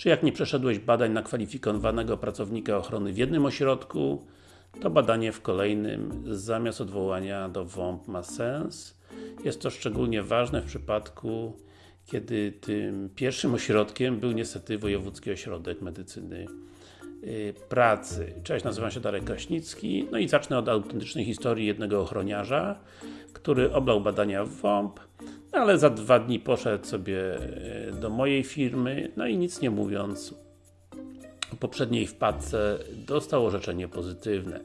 czy jak nie przeszedłeś badań na kwalifikowanego pracownika ochrony w jednym ośrodku, to badanie w kolejnym zamiast odwołania do WOMP ma sens. Jest to szczególnie ważne w przypadku, kiedy tym pierwszym ośrodkiem był niestety Wojewódzki Ośrodek Medycyny Pracy. Cześć, nazywam się Darek Kraśnicki, no i zacznę od autentycznej historii jednego ochroniarza, który oblał badania w WOMP, ale za dwa dni poszedł sobie y, do mojej firmy, no i nic nie mówiąc, w poprzedniej wpadce dostał orzeczenie pozytywne.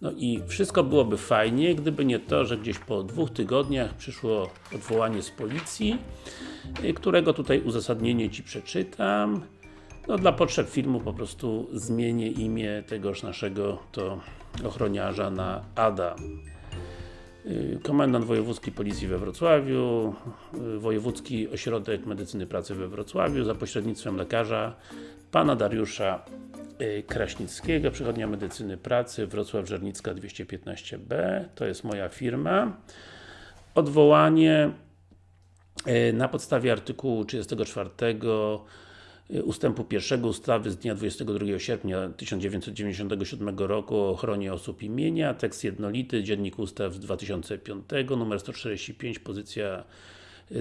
No i wszystko byłoby fajnie, gdyby nie to, że gdzieś po dwóch tygodniach przyszło odwołanie z policji, y, którego tutaj uzasadnienie Ci przeczytam. No dla potrzeb filmu po prostu zmienię imię tegoż naszego to ochroniarza na Adam. Y, komendant Wojewódzki Policji we Wrocławiu, y, Wojewódzki Ośrodek Medycyny Pracy we Wrocławiu za pośrednictwem lekarza Pana Dariusza y, Kraśnickiego, Przychodnia Medycyny Pracy, Wrocław Żernicka 215B, to jest moja firma. Odwołanie na podstawie artykułu 34 ustępu pierwszego ustawy z dnia 22 sierpnia 1997 roku o ochronie osób imienia, tekst jednolity, Dziennik Ustaw z 2005, numer 145, pozycja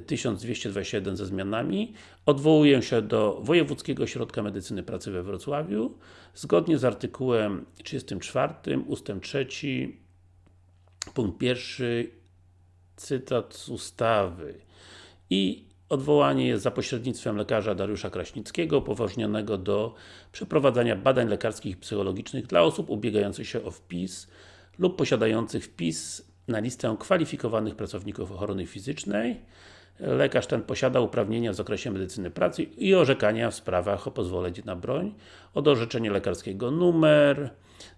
1221 ze zmianami. Odwołuję się do Wojewódzkiego Ośrodka Medycyny Pracy we Wrocławiu, zgodnie z artykułem 34, ustęp 3, punkt 1, cytat z ustawy. I Odwołanie jest za pośrednictwem lekarza Dariusza Kraśnickiego, upoważnionego do przeprowadzania badań lekarskich i psychologicznych dla osób ubiegających się o wpis lub posiadających wpis na listę kwalifikowanych pracowników ochrony fizycznej. Lekarz ten posiada uprawnienia w zakresie medycyny pracy i orzekania w sprawach o pozwolenie na broń, od orzeczenia lekarskiego numer,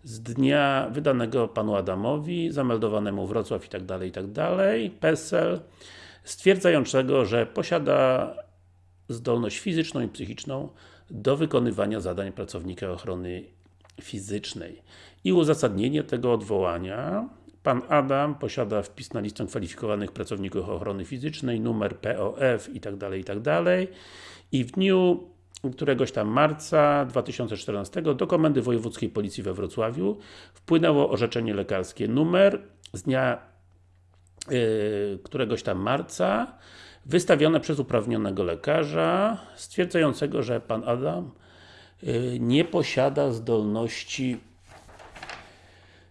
z dnia wydanego panu Adamowi, zameldowanemu Wrocław itd., tak itd., tak PESEL, stwierdzającego, że posiada zdolność fizyczną i psychiczną do wykonywania zadań pracownika ochrony fizycznej. I uzasadnienie tego odwołania Pan Adam posiada wpis na listę kwalifikowanych pracowników ochrony fizycznej, numer POF itd. Tak itd. Tak I w dniu któregoś tam marca 2014 do Komendy Wojewódzkiej Policji we Wrocławiu wpłynęło orzeczenie lekarskie numer z dnia któregoś tam marca wystawione przez uprawnionego lekarza stwierdzającego, że Pan Adam y, nie posiada zdolności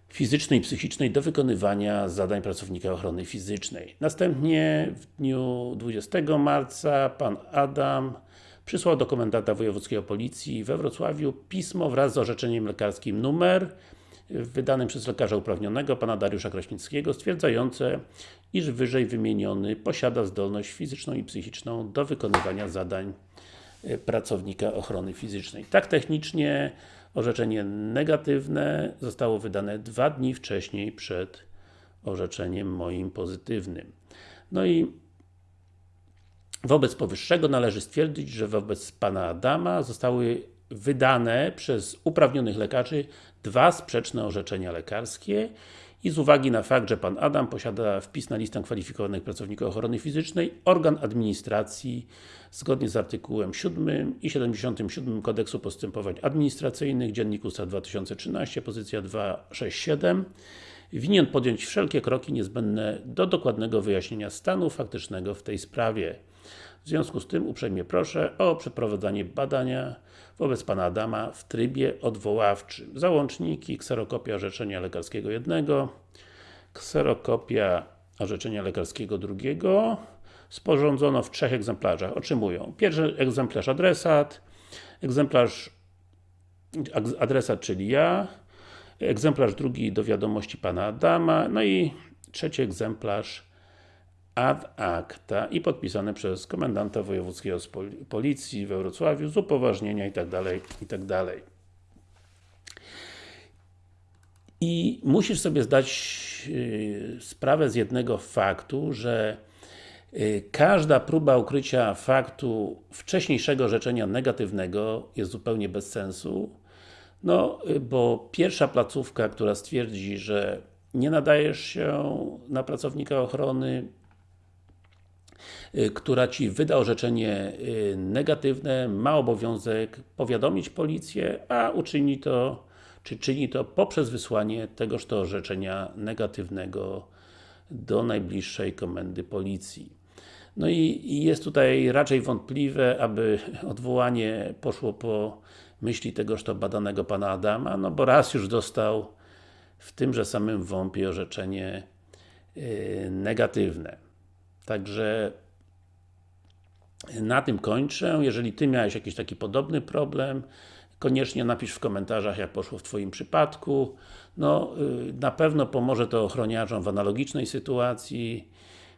fizycznej i psychicznej do wykonywania zadań pracownika ochrony fizycznej. Następnie w dniu 20 marca Pan Adam przysłał do komendanta wojewódzkiego policji we Wrocławiu pismo wraz z orzeczeniem lekarskim numer wydanym przez lekarza uprawnionego, pana Dariusza Kraśnickiego, stwierdzające, iż wyżej wymieniony posiada zdolność fizyczną i psychiczną do wykonywania zadań e, pracownika ochrony fizycznej. Tak technicznie orzeczenie negatywne zostało wydane dwa dni wcześniej przed orzeczeniem moim pozytywnym. No i wobec powyższego należy stwierdzić, że wobec Pana Adama zostały wydane przez uprawnionych lekarzy dwa sprzeczne orzeczenia lekarskie i z uwagi na fakt, że Pan Adam posiada wpis na listę kwalifikowanych pracowników ochrony fizycznej, organ administracji zgodnie z artykułem 7 i 77 Kodeksu Postępowań Administracyjnych, Dziennik Ustaw 2013, pozycja 267 winien podjąć wszelkie kroki niezbędne do dokładnego wyjaśnienia stanu faktycznego w tej sprawie. W związku z tym uprzejmie proszę o przeprowadzenie badania wobec Pana Adama w trybie odwoławczym. Załączniki, kserokopia orzeczenia lekarskiego jednego, kserokopia orzeczenia lekarskiego drugiego, sporządzono w trzech egzemplarzach. Otrzymują pierwszy egzemplarz adresat, egzemplarz adresat, czyli ja, egzemplarz drugi do wiadomości Pana Adama, no i trzeci egzemplarz ad acta i podpisane przez komendanta wojewódzkiego policji we Wrocławiu z upoważnienia itd. Tak itd. Tak I musisz sobie zdać yy, sprawę z jednego faktu, że yy, każda próba ukrycia faktu wcześniejszego rzeczenia negatywnego jest zupełnie bez sensu, no, yy, bo pierwsza placówka, która stwierdzi, że nie nadajesz się na pracownika ochrony y, która Ci wyda orzeczenie y, negatywne, ma obowiązek powiadomić policję, a uczyni to, czy czyni to poprzez wysłanie tegoż to orzeczenia negatywnego do najbliższej komendy policji. No i, jest tutaj raczej wątpliwe, aby odwołanie poszło po myśli tegoż to badanego pana Adama, no bo raz już dostał w tymże samym WOMP-ie orzeczenie yy, negatywne. Także na tym kończę. Jeżeli Ty miałeś jakiś taki podobny problem, koniecznie napisz w komentarzach, jak poszło w Twoim przypadku. No, yy, na pewno pomoże to ochroniarzom w analogicznej sytuacji,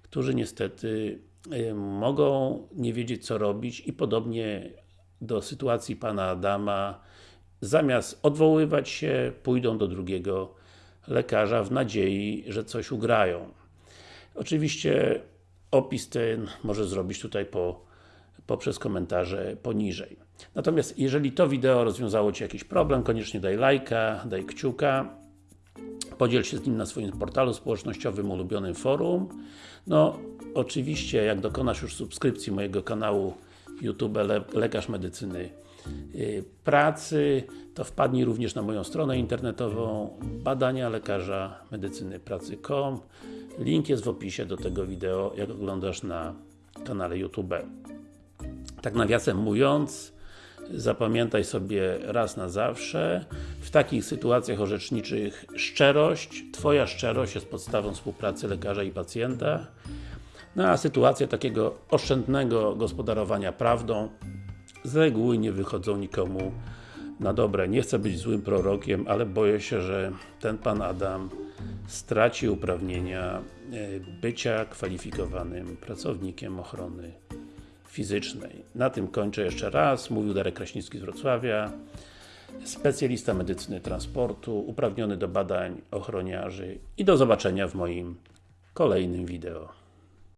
którzy niestety yy, mogą nie wiedzieć co robić i podobnie do sytuacji Pana Adama, zamiast odwoływać się, pójdą do drugiego lekarza w nadziei, że coś ugrają. Oczywiście opis ten może zrobić tutaj po, poprzez komentarze poniżej. Natomiast jeżeli to wideo rozwiązało Ci jakiś problem, koniecznie daj lajka, daj kciuka, podziel się z nim na swoim portalu społecznościowym, ulubionym forum. No, oczywiście, jak dokonasz już subskrypcji mojego kanału YouTube Le Lekarz Medycyny yy, Pracy, to wpadnij również na moją stronę internetową badania lekarza medycyny pracy.com Link jest w opisie do tego wideo, jak oglądasz na kanale YouTube. Tak nawiasem mówiąc, zapamiętaj sobie raz na zawsze, w takich sytuacjach orzeczniczych szczerość, Twoja szczerość jest podstawą współpracy lekarza i pacjenta, no a sytuacje takiego oszczędnego gospodarowania prawdą z reguły nie wychodzą nikomu na dobre. Nie chcę być złym prorokiem, ale boję się, że ten Pan Adam straci uprawnienia e, bycia kwalifikowanym pracownikiem ochrony fizycznej. Na tym kończę jeszcze raz. Mówił Darek Kraśnicki z Wrocławia, specjalista medycyny transportu, uprawniony do badań ochroniarzy i do zobaczenia w moim kolejnym wideo.